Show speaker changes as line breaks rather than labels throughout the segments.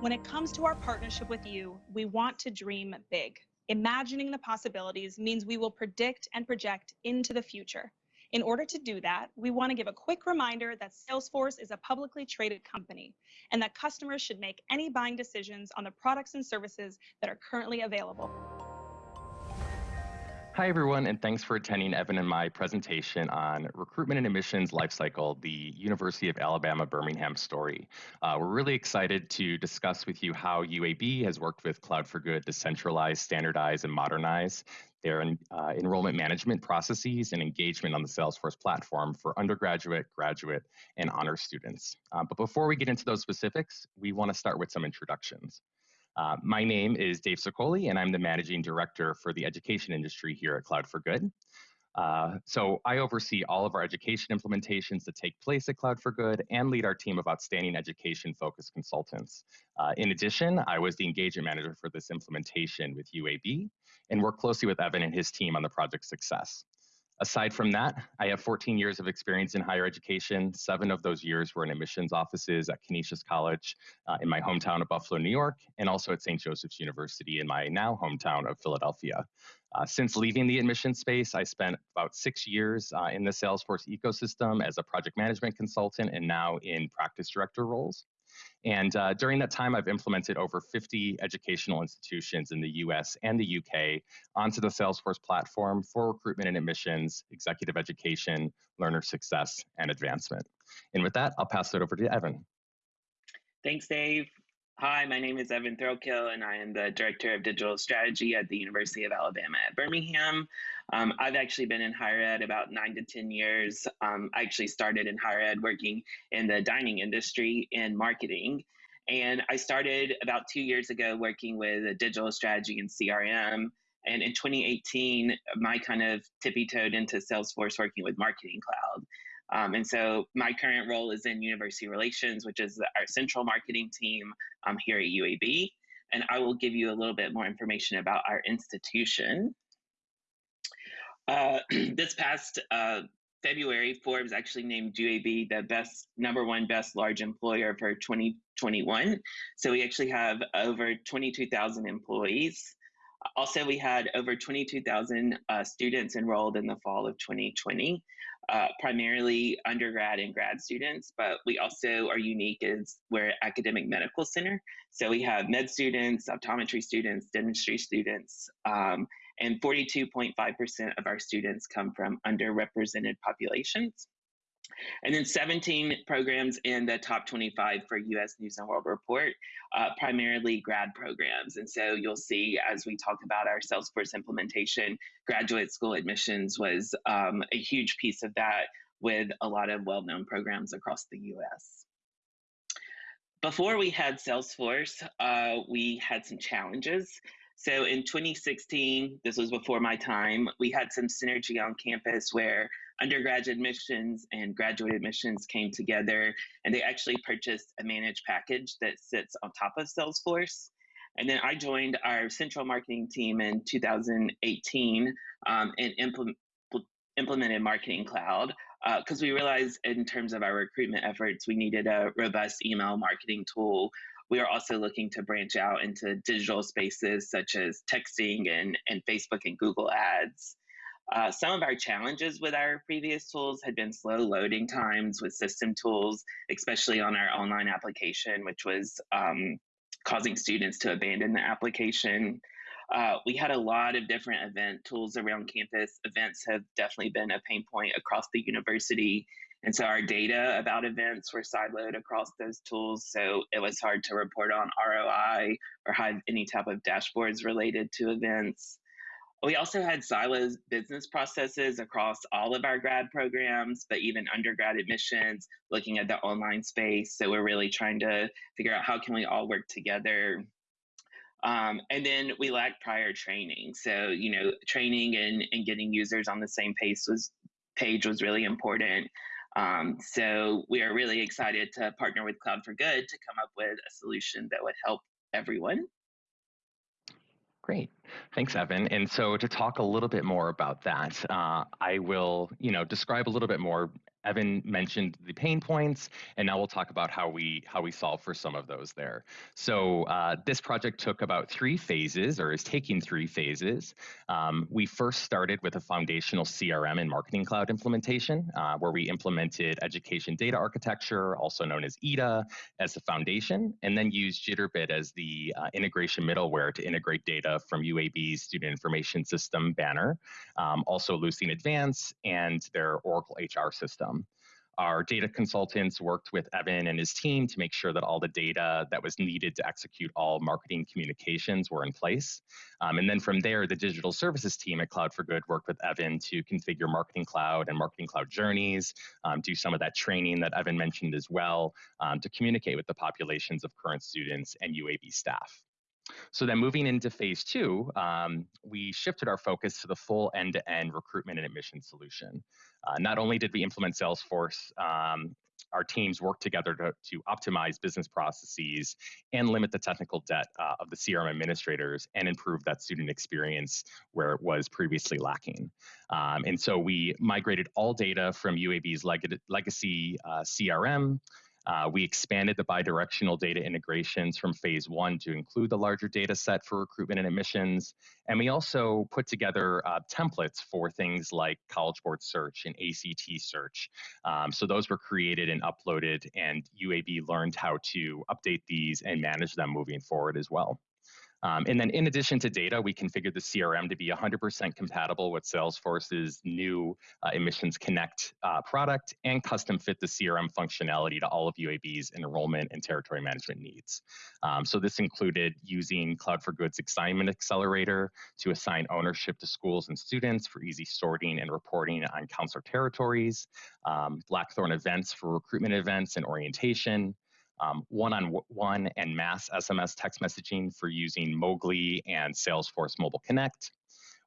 When it comes to our partnership with you, we want to dream big. Imagining the possibilities means we will predict and project into the future. In order to do that, we want to give a quick reminder that Salesforce is a publicly traded company and that customers should make any buying decisions on the products and services that are currently available.
Hi, everyone, and thanks for attending Evan and my presentation on Recruitment and Admissions Lifecycle, the University of Alabama Birmingham story. Uh, we're really excited to discuss with you how UAB has worked with Cloud for Good to centralize, standardize, and modernize their uh, enrollment management processes and engagement on the Salesforce platform for undergraduate, graduate, and honor students. Uh, but before we get into those specifics, we want to start with some introductions. Uh, my name is Dave Sicoli, and I'm the managing director for the education industry here at Cloud for Good. Uh, so I oversee all of our education implementations that take place at Cloud for Good and lead our team of outstanding education-focused consultants. Uh, in addition, I was the engagement manager for this implementation with UAB and worked closely with Evan and his team on the project success. Aside from that, I have 14 years of experience in higher education. Seven of those years were in admissions offices at Canisius College uh, in my hometown of Buffalo, New York, and also at St. Joseph's University in my now hometown of Philadelphia. Uh, since leaving the admission space, I spent about six years uh, in the Salesforce ecosystem as a project management consultant and now in practice director roles. And uh, during that time, I've implemented over 50 educational institutions in the US and the UK onto the Salesforce platform for recruitment and admissions, executive education, learner success, and advancement. And with that, I'll pass it over to Evan.
Thanks, Dave. Hi, my name is Evan Threlkill, and I am the Director of Digital Strategy at the University of Alabama at Birmingham. Um, I've actually been in higher ed about nine to 10 years. Um, I actually started in higher ed working in the dining industry in marketing. And I started about two years ago working with digital strategy and CRM. And in 2018, my kind of tippy toed into Salesforce working with Marketing Cloud. Um, and so my current role is in university relations, which is our central marketing team um, here at UAB. And I will give you a little bit more information about our institution. Uh, this past uh, February, Forbes actually named UAB the best number one best large employer for 2021. So we actually have over 22,000 employees. Also, we had over 22,000 uh, students enrolled in the fall of 2020, uh, primarily undergrad and grad students, but we also are unique as we're academic medical center. So we have med students, optometry students, dentistry students, um, and 42.5% of our students come from underrepresented populations. And then 17 programs in the top 25 for US News and World Report, uh, primarily grad programs. And so you'll see as we talk about our Salesforce implementation, graduate school admissions was um, a huge piece of that with a lot of well known programs across the US. Before we had Salesforce, uh, we had some challenges. So in 2016, this was before my time, we had some synergy on campus where undergraduate admissions and graduate admissions came together and they actually purchased a managed package that sits on top of Salesforce. And then I joined our central marketing team in 2018 um, and implement, implemented Marketing Cloud because uh, we realized in terms of our recruitment efforts, we needed a robust email marketing tool we are also looking to branch out into digital spaces such as texting and, and Facebook and Google Ads. Uh, some of our challenges with our previous tools had been slow loading times with system tools, especially on our online application, which was um, causing students to abandon the application. Uh, we had a lot of different event tools around campus. Events have definitely been a pain point across the university, and so our data about events were siloed across those tools. So it was hard to report on ROI or have any type of dashboards related to events. We also had silos business processes across all of our grad programs, but even undergrad admissions, looking at the online space. So we're really trying to figure out how can we all work together. Um, and then we lacked prior training. So, you know, training and, and getting users on the same pace was page was really important. Um, so we are really excited to partner with Cloud for Good to come up with a solution that would help everyone.
Great. Thanks, Evan. And so to talk a little bit more about that, uh, I will, you know, describe a little bit more Evan mentioned the pain points, and now we'll talk about how we how we solve for some of those there. So uh, this project took about three phases, or is taking three phases. Um, we first started with a foundational CRM and Marketing Cloud implementation, uh, where we implemented Education Data Architecture, also known as EDA, as the foundation, and then used Jitterbit as the uh, integration middleware to integrate data from UAB's Student Information System banner, um, also Ellucian Advance, and their Oracle HR system. Our data consultants worked with Evan and his team to make sure that all the data that was needed to execute all marketing communications were in place. Um, and then from there, the digital services team at Cloud for Good worked with Evan to configure Marketing Cloud and Marketing Cloud journeys, um, do some of that training that Evan mentioned as well, um, to communicate with the populations of current students and UAB staff. So then moving into phase two, um, we shifted our focus to the full end-to-end recruitment and admission solution. Uh, not only did we implement Salesforce, um, our teams worked together to, to optimize business processes and limit the technical debt uh, of the CRM administrators and improve that student experience where it was previously lacking. Um, and so we migrated all data from UAB's leg legacy uh, CRM uh, we expanded the bidirectional data integrations from phase one to include the larger data set for recruitment and admissions. And we also put together uh, templates for things like College Board Search and ACT Search. Um, so those were created and uploaded, and UAB learned how to update these and manage them moving forward as well. Um, and then in addition to data, we configured the CRM to be 100% compatible with Salesforce's new uh, Admissions Connect uh, product and custom fit the CRM functionality to all of UAB's enrollment and territory management needs. Um, so this included using Cloud for Good's assignment accelerator to assign ownership to schools and students for easy sorting and reporting on counselor territories, um, Blackthorn events for recruitment events and orientation, um, one-on-one and mass SMS text messaging for using Mogli and Salesforce Mobile Connect.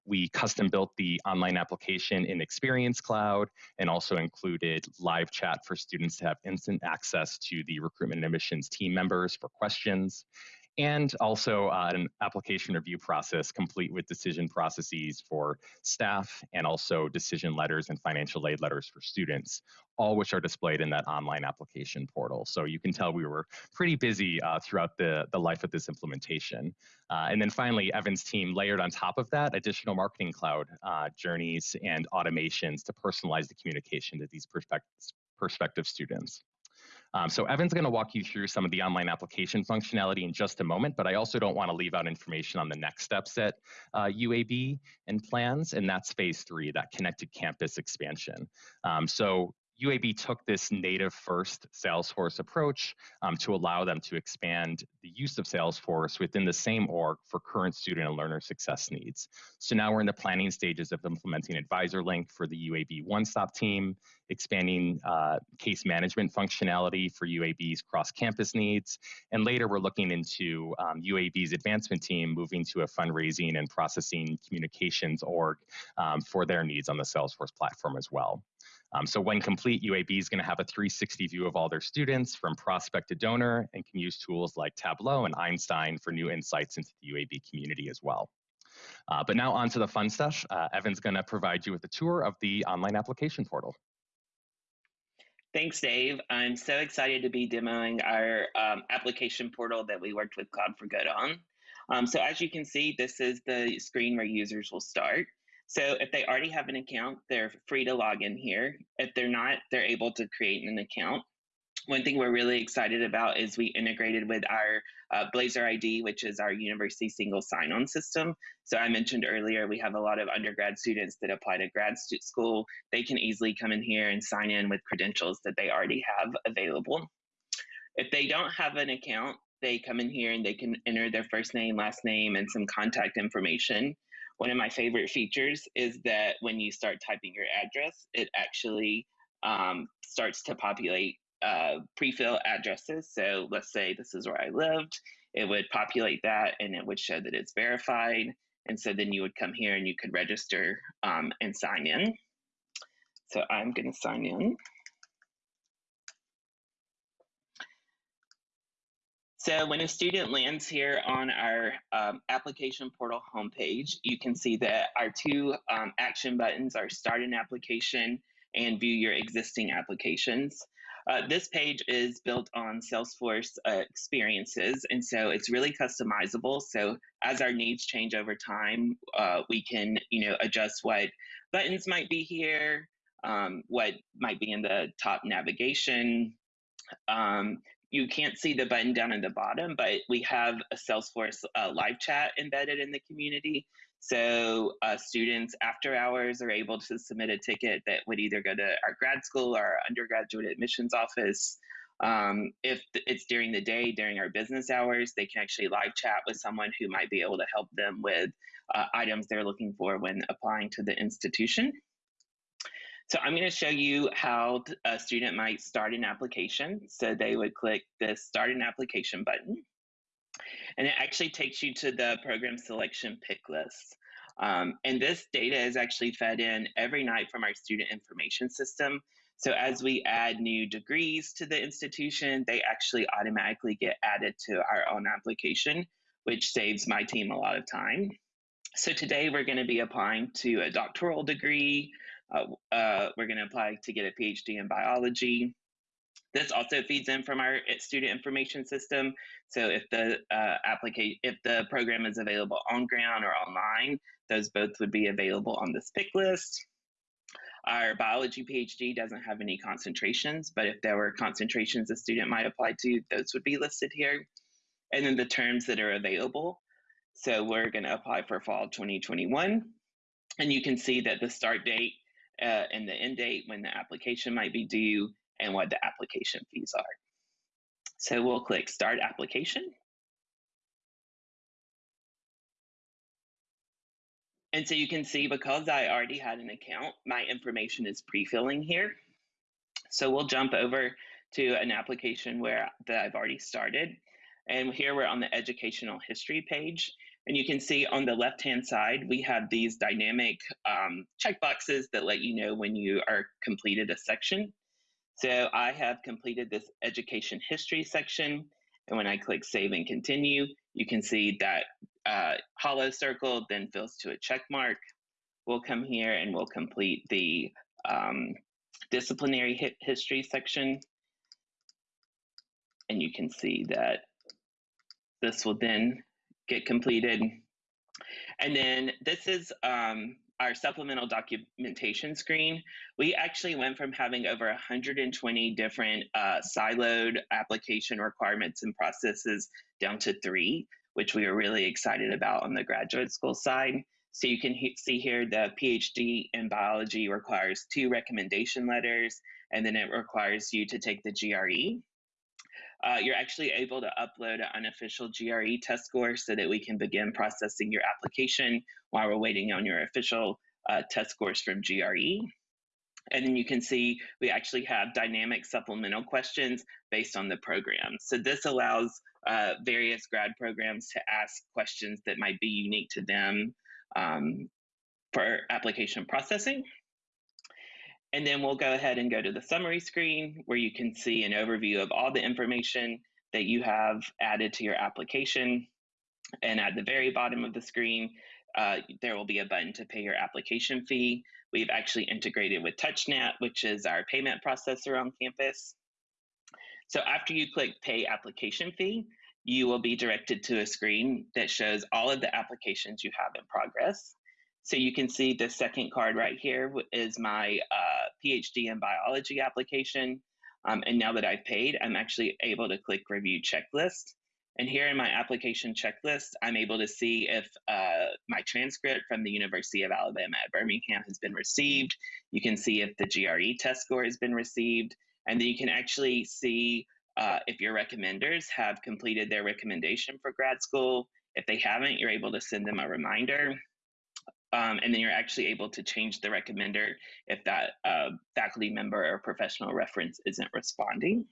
We custom built the online application in Experience Cloud and also included live chat for students to have instant access to the recruitment and admissions team members for questions and also uh, an application review process complete with decision processes for staff and also decision letters and financial aid letters for students, all which are displayed in that online application portal. So you can tell we were pretty busy uh, throughout the, the life of this implementation. Uh, and then finally, Evan's team layered on top of that additional marketing cloud uh, journeys and automations to personalize the communication to these prospective students. Um, so Evan's going to walk you through some of the online application functionality in just a moment, but I also don't want to leave out information on the next steps at uh, UAB and plans, and that's phase three, that connected campus expansion. Um, so UAB took this native first Salesforce approach um, to allow them to expand the use of Salesforce within the same org for current student and learner success needs. So now we're in the planning stages of implementing AdvisorLink for the UAB One Stop team, expanding uh, case management functionality for UAB's cross campus needs. And later we're looking into um, UAB's advancement team moving to a fundraising and processing communications org um, for their needs on the Salesforce platform as well. Um, so when complete, UAB is going to have a 360 view of all their students from prospect to donor and can use tools like Tableau and Einstein for new insights into the UAB community as well. Uh, but now on to the fun stuff. Uh, Evan's going to provide you with a tour of the online application portal.
Thanks, Dave. I'm so excited to be demoing our um, application portal that we worked with Cloud for Good on. Um, so as you can see, this is the screen where users will start. So if they already have an account, they're free to log in here. If they're not, they're able to create an account. One thing we're really excited about is we integrated with our uh, Blazer ID, which is our university single sign-on system. So I mentioned earlier, we have a lot of undergrad students that apply to grad school. They can easily come in here and sign in with credentials that they already have available. If they don't have an account, they come in here and they can enter their first name, last name, and some contact information. One of my favorite features is that when you start typing your address, it actually um, starts to populate uh, pre-fill addresses. So let's say this is where I lived, it would populate that and it would show that it's verified. And so then you would come here and you could register um, and sign in. So I'm going to sign in. So when a student lands here on our um, application portal homepage, you can see that our two um, action buttons are start an application and view your existing applications. Uh, this page is built on Salesforce uh, experiences, and so it's really customizable. So as our needs change over time, uh, we can, you know, adjust what buttons might be here, um, what might be in the top navigation. Um, you can't see the button down in the bottom, but we have a Salesforce uh, live chat embedded in the community. So uh, students after hours are able to submit a ticket that would either go to our grad school or our undergraduate admissions office. Um, if it's during the day, during our business hours, they can actually live chat with someone who might be able to help them with uh, items they're looking for when applying to the institution. So I'm going to show you how a student might start an application. So they would click the Start an Application button and it actually takes you to the program selection pick list. Um, and this data is actually fed in every night from our student information system. So as we add new degrees to the institution, they actually automatically get added to our own application, which saves my team a lot of time. So today we're going to be applying to a doctoral degree. Uh, uh, we're going to apply to get a PhD in biology. This also feeds in from our eh, student information system. So if the uh, application, if the program is available on ground or online, those both would be available on this pick list. Our biology PhD doesn't have any concentrations, but if there were concentrations a student might apply to, those would be listed here. And then the terms that are available. So we're going to apply for fall 2021. And you can see that the start date uh, and the end date when the application might be due and what the application fees are. So we'll click Start Application. And so you can see because I already had an account, my information is pre-filling here. So we'll jump over to an application where that I've already started. And here we're on the educational history page. And you can see on the left-hand side, we have these dynamic um, checkboxes that let you know when you are completed a section. So I have completed this education history section. And when I click save and continue, you can see that uh, hollow circle then fills to a check mark. We'll come here and we'll complete the um, disciplinary history section. And you can see that this will then get completed. And then this is um, our supplemental documentation screen, we actually went from having over 120 different uh, siloed application requirements and processes down to three, which we are really excited about on the graduate school side. So you can he see here the PhD in biology requires two recommendation letters, and then it requires you to take the GRE. Uh, you're actually able to upload an unofficial GRE test score so that we can begin processing your application while we're waiting on your official uh, test scores from GRE. And then you can see we actually have dynamic supplemental questions based on the program. So this allows uh, various grad programs to ask questions that might be unique to them um, for application processing. And then we'll go ahead and go to the summary screen where you can see an overview of all the information that you have added to your application. And at the very bottom of the screen, uh, there will be a button to pay your application fee. We've actually integrated with TouchNet, which is our payment processor on campus. So after you click pay application fee, you will be directed to a screen that shows all of the applications you have in progress. So you can see the second card right here is my uh, PhD in biology application. Um, and now that I've paid, I'm actually able to click review checklist. And here in my application checklist, I'm able to see if uh, my transcript from the University of Alabama at Birmingham has been received. You can see if the GRE test score has been received. And then you can actually see uh, if your recommenders have completed their recommendation for grad school. If they haven't, you're able to send them a reminder. Um, and then you're actually able to change the recommender if that uh, faculty member or professional reference isn't responding.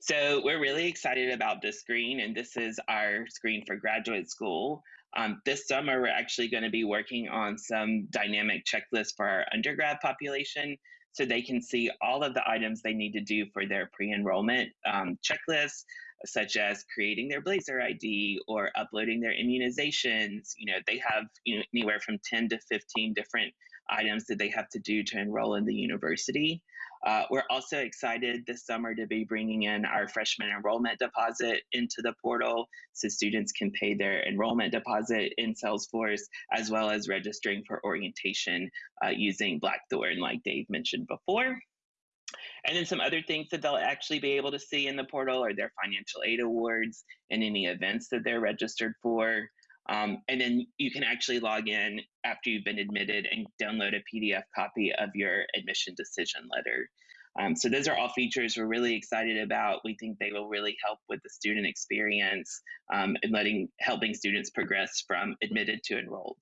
So we're really excited about this screen, and this is our screen for graduate school. Um, this summer, we're actually going to be working on some dynamic checklists for our undergrad population so they can see all of the items they need to do for their pre-enrollment um, checklists, such as creating their Blazer ID or uploading their immunizations. You know, they have you know, anywhere from 10 to 15 different items that they have to do to enroll in the university. Uh, we're also excited this summer to be bringing in our freshman enrollment deposit into the portal so students can pay their enrollment deposit in Salesforce as well as registering for orientation uh, using Blackthorn, like Dave mentioned before. And then some other things that they'll actually be able to see in the portal are their financial aid awards and any events that they're registered for. Um, and then you can actually log in after you've been admitted and download a PDF copy of your admission decision letter. Um, so those are all features we're really excited about. We think they will really help with the student experience um, and letting helping students progress from admitted to enrolled.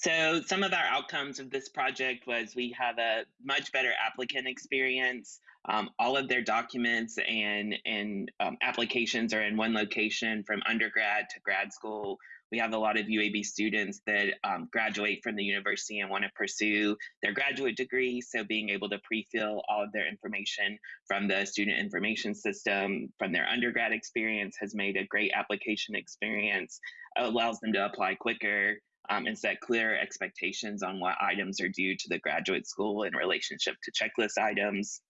So some of our outcomes of this project was we have a much better applicant experience. Um, all of their documents and, and um, applications are in one location from undergrad to grad school. We have a lot of UAB students that um, graduate from the university and want to pursue their graduate degree. So being able to pre-fill all of their information from the student information system from their undergrad experience has made a great application experience, allows them to apply quicker um, and set clear expectations on what items are due to the graduate school in relationship to checklist items.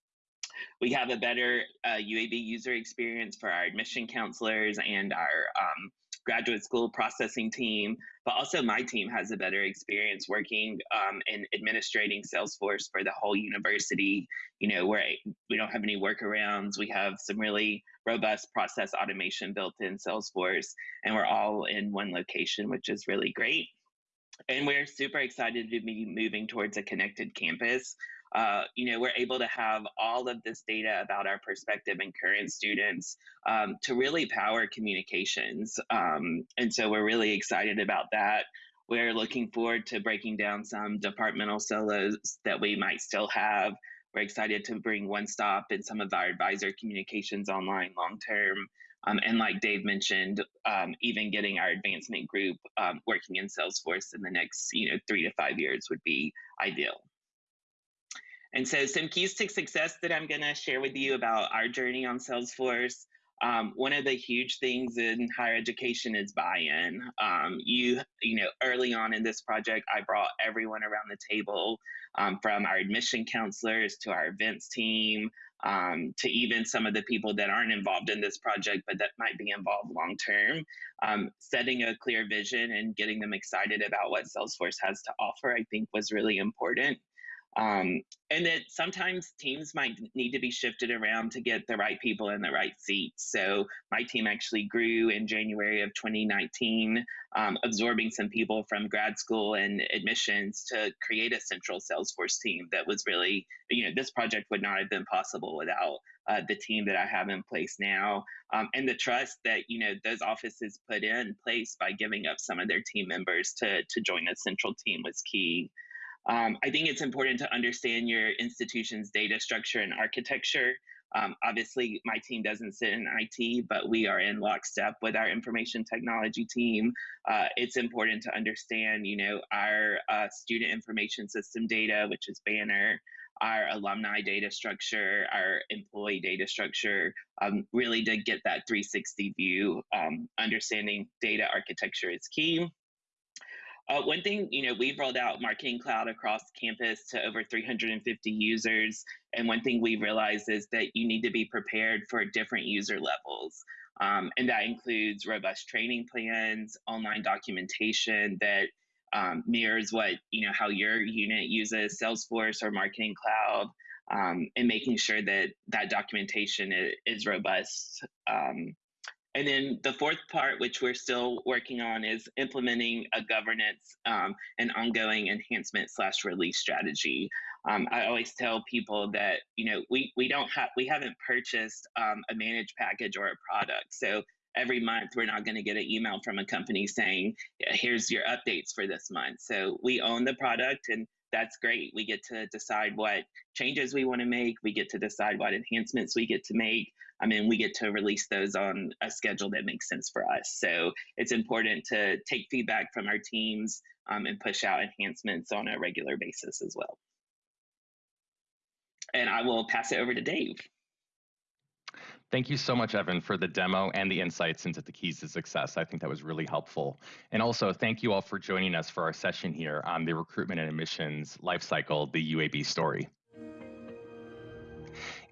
We have a better uh, UAB user experience for our admission counselors and our um, graduate school processing team, but also my team has a better experience working um, and administrating Salesforce for the whole university. You know, where we don't have any workarounds. We have some really robust process automation built in Salesforce, and we're all in one location, which is really great. And we're super excited to be moving towards a connected campus. Uh, you know, we're able to have all of this data about our prospective and current students um, to really power communications. Um, and so we're really excited about that. We're looking forward to breaking down some departmental silos that we might still have. We're excited to bring one stop and some of our advisor communications online long term. Um, and like Dave mentioned, um, even getting our advancement group um, working in Salesforce in the next you know three to five years would be ideal. And so some keys to success that I'm going to share with you about our journey on Salesforce. Um, one of the huge things in higher education is buy-in. Um, you, you know, early on in this project, I brought everyone around the table, um, from our admission counselors to our events team, um, to even some of the people that aren't involved in this project, but that might be involved long term. Um, setting a clear vision and getting them excited about what Salesforce has to offer, I think, was really important. Um, and that sometimes teams might need to be shifted around to get the right people in the right seats. So my team actually grew in January of 2019, um, absorbing some people from grad school and admissions to create a central Salesforce team that was really, you know, this project would not have been possible without uh, the team that I have in place now. Um, and the trust that, you know, those offices put in place by giving up some of their team members to, to join a central team was key. Um, I think it's important to understand your institution's data structure and architecture. Um, obviously, my team doesn't sit in IT, but we are in lockstep with our information technology team. Uh, it's important to understand, you know, our uh, student information system data, which is Banner, our alumni data structure, our employee data structure, um, really to get that 360 view. Um, understanding data architecture is key. Uh, one thing, you know, we've rolled out Marketing Cloud across campus to over 350 users. And one thing we realized is that you need to be prepared for different user levels. Um, and that includes robust training plans, online documentation that um, mirrors what, you know, how your unit uses Salesforce or Marketing Cloud. Um, and making sure that that documentation is, is robust um, and then the fourth part, which we're still working on, is implementing a governance um, and ongoing enhancement slash release strategy. Um, I always tell people that you know we we don't have we haven't purchased um, a managed package or a product, so every month we're not going to get an email from a company saying here's your updates for this month. So we own the product and that's great. We get to decide what changes we want to make. We get to decide what enhancements we get to make. I mean, we get to release those on a schedule that makes sense for us. So it's important to take feedback from our teams um, and push out enhancements on a regular basis as well. And I will pass it over to Dave.
Thank you so much, Evan, for the demo and the insights into the keys to success. I think that was really helpful. And also, thank you all for joining us for our session here on the recruitment and admissions lifecycle, the UAB story.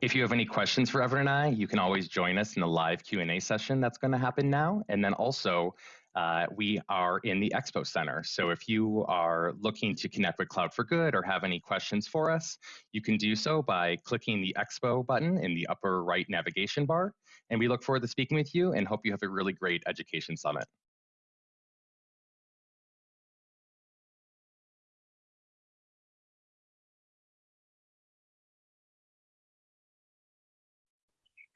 If you have any questions for Evan and I, you can always join us in the live Q&A session that's going to happen now. And then also, uh, we are in the Expo Center. So if you are looking to connect with Cloud for Good or have any questions for us, you can do so by clicking the Expo button in the upper right navigation bar. And we look forward to speaking with you and hope you have a really great education summit.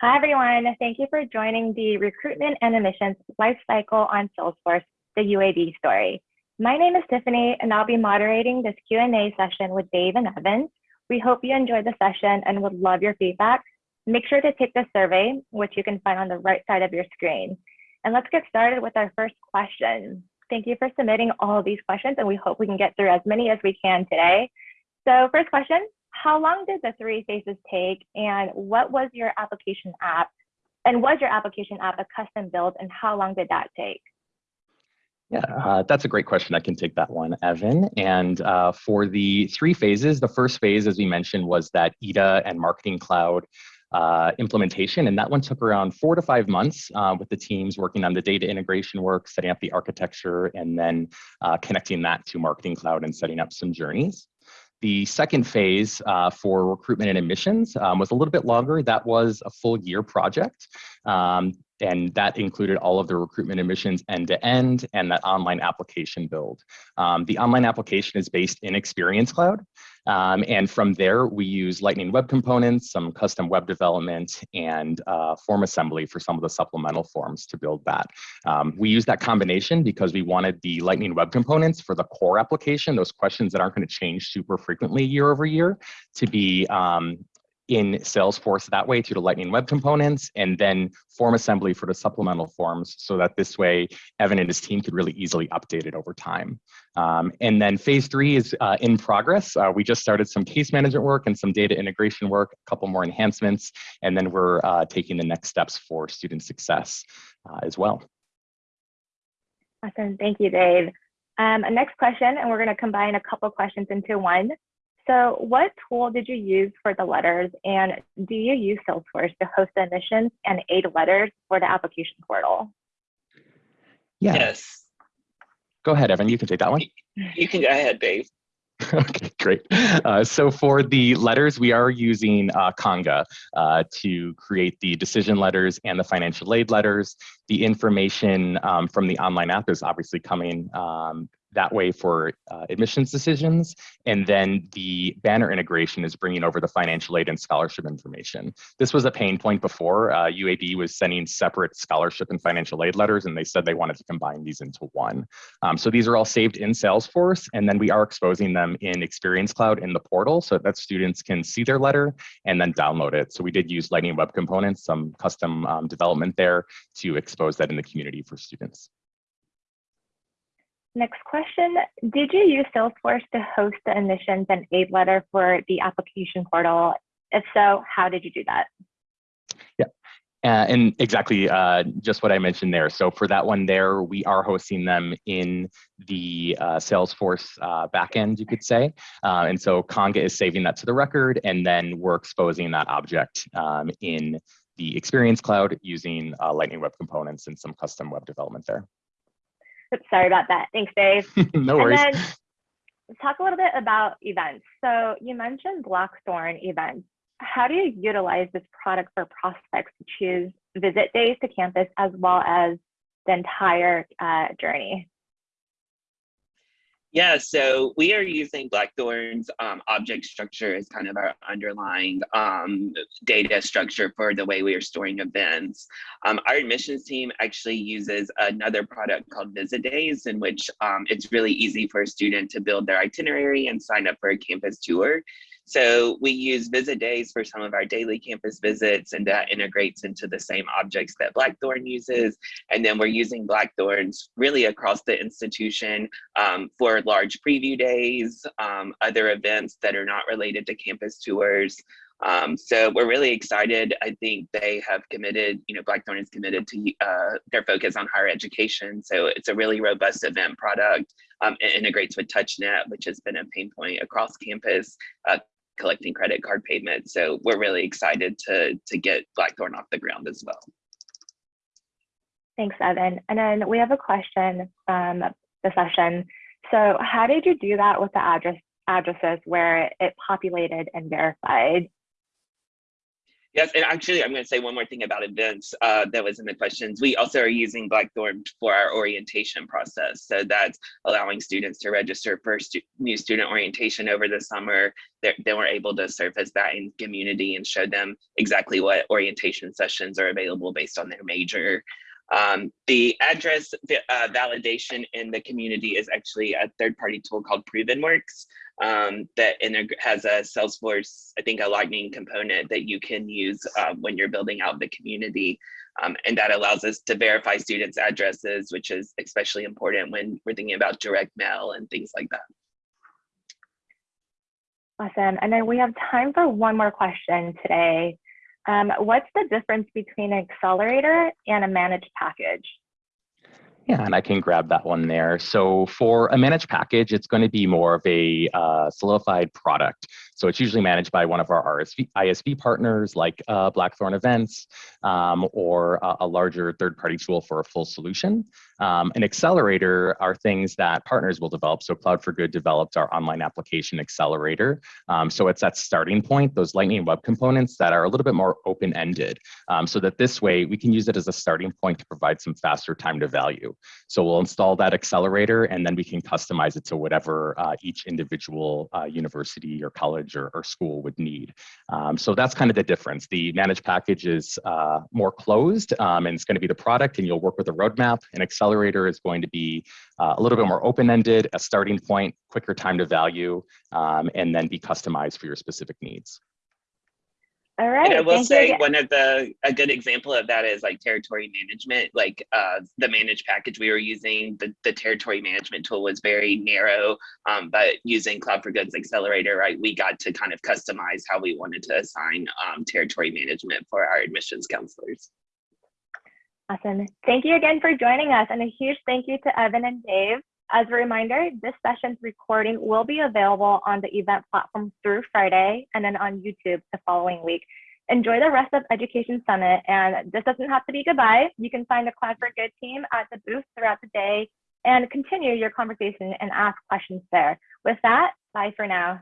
Hi, everyone. Thank you for joining the Recruitment and Admissions Lifecycle on Salesforce, the UAB story. My name is Tiffany, and I'll be moderating this Q&A session with Dave and Evan. We hope you enjoyed the session and would love your feedback. Make sure to take the survey, which you can find on the right side of your screen. And let's get started with our first question. Thank you for submitting all of these questions, and we hope we can get through as many as we can today. So first question, how long did the three phases take and what was your application app? And was your application app a custom build and how long did that take?
Yeah, uh, that's a great question. I can take that one, Evan. And uh, for the three phases, the first phase, as we mentioned, was that EDA and Marketing Cloud uh, implementation. And that one took around four to five months uh, with the teams working on the data integration work, setting up the architecture, and then uh, connecting that to Marketing Cloud and setting up some journeys. The second phase uh, for recruitment and admissions um, was a little bit longer. That was a full year project. Um, and that included all of the recruitment admissions end to end and that online application build. Um, the online application is based in Experience Cloud. Um, and from there, we use Lightning Web Components, some custom web development, and uh, form assembly for some of the supplemental forms to build that. Um, we use that combination because we wanted the Lightning Web Components for the core application, those questions that aren't going to change super frequently year over year, to be um, in Salesforce that way through the Lightning Web Components, and then form assembly for the supplemental forms so that this way Evan and his team could really easily update it over time. Um, and then phase three is uh, in progress. Uh, we just started some case management work and some data integration work, a couple more enhancements, and then we're uh, taking the next steps for student success uh, as well.
Awesome, thank you, Dave. Um, next question, and we're gonna combine a couple questions into one. So what tool did you use for the letters and do you use Salesforce to host the admissions and aid letters for the application portal?
Yeah.
Yes.
Go ahead, Evan, you can take that one.
You can go ahead, Dave.
okay, great. Uh, so for the letters, we are using uh, Conga uh, to create the decision letters and the financial aid letters. The information um, from the online app is obviously coming um, that way for uh, admissions decisions. And then the banner integration is bringing over the financial aid and scholarship information. This was a pain point before. Uh, UAB was sending separate scholarship and financial aid letters, and they said they wanted to combine these into one. Um, so these are all saved in Salesforce, and then we are exposing them in Experience Cloud in the portal so that students can see their letter and then download it. So we did use Lightning Web Components, some custom um, development there to expose that in the community for students.
Next question, did you use Salesforce to host the admissions and aid letter for the application portal? If so, how did you do that?
Yeah, uh, and exactly uh, just what I mentioned there. So for that one there, we are hosting them in the uh, Salesforce uh, backend, you could say. Uh, and so Conga is saving that to the record, and then we're exposing that object um, in the Experience Cloud using uh, Lightning Web Components and some custom web development there.
Oops, sorry about that. Thanks, Dave.
no worries.
And then talk a little bit about events. So you mentioned Blackthorn events. How do you utilize this product for prospects to choose visit days to campus as well as the entire uh, journey?
Yeah, so we are using Blackthorn's um, object structure as kind of our underlying um, data structure for the way we are storing events. Um, our admissions team actually uses another product called Visit Days, in which um, it's really easy for a student to build their itinerary and sign up for a campus tour. So we use visit days for some of our daily campus visits and that integrates into the same objects that Blackthorn uses. And then we're using Blackthorns really across the institution um, for large preview days, um, other events that are not related to campus tours, Um, so we're really excited. I think they have committed, you know, Blackthorn is committed to uh, their focus on higher education. So it's a really robust event product. Um, it integrates with TouchNet, which has been a pain point across campus, uh, collecting credit card payments. So we're really excited to, to get Blackthorn off the ground as well.
Thanks, Evan. And then we have a question from the session. So how did you do that with the address addresses where it populated and verified?
Yes, and actually, I'm going to say one more thing about events uh, that was in the questions. We also are using Blackthorn for our orientation process. So that's allowing students to register for stu new student orientation over the summer. They're, they were able to surface that in community and show them exactly what orientation sessions are available based on their major. Um, the address uh, validation in the community is actually a third-party tool called ProvenWorks um, that has a Salesforce, I think a lightning component that you can use uh, when you're building out the community. Um, and that allows us to verify students' addresses, which is especially important when we're thinking about direct mail and things like that.
Awesome. And then we have time for one more question today. Um, what's the difference between an accelerator and a managed package?
Yeah, and I can grab that one there. So for a managed package, it's going to be more of a uh, solidified product. So it's usually managed by one of our RSV, ISV partners like uh, Blackthorn Events um, or a, a larger third-party tool for a full solution. Um, an accelerator are things that partners will develop. So Cloud for Good developed our online application accelerator. Um, so it's that starting point, those Lightning Web components that are a little bit more open-ended, um, so that this way we can use it as a starting point to provide some faster time to value. So we'll install that accelerator and then we can customize it to whatever uh, each individual uh, university or college or, or school would need. Um, so that's kind of the difference. The managed package is uh, more closed um, and it's going to be the product and you'll work with a roadmap. An accelerator is going to be uh, a little bit more open-ended, a starting point, quicker time to value, um, and then be customized for your specific needs.
All right.
And I will say one of the a good example of that is like territory management. Like uh, the managed package we were using, the, the territory management tool was very narrow, um, but using Cloud for Goods Accelerator, right, we got to kind of customize how we wanted to assign um, territory management for our admissions counselors.
Awesome. Thank you again for joining us and a huge thank you to Evan and Dave. As a reminder, this session's recording will be available on the event platform through Friday and then on YouTube the following week. Enjoy the rest of Education Summit and this doesn't have to be goodbye. You can find the Cloud for Good team at the booth throughout the day and continue your conversation and ask questions there. With that, bye for now.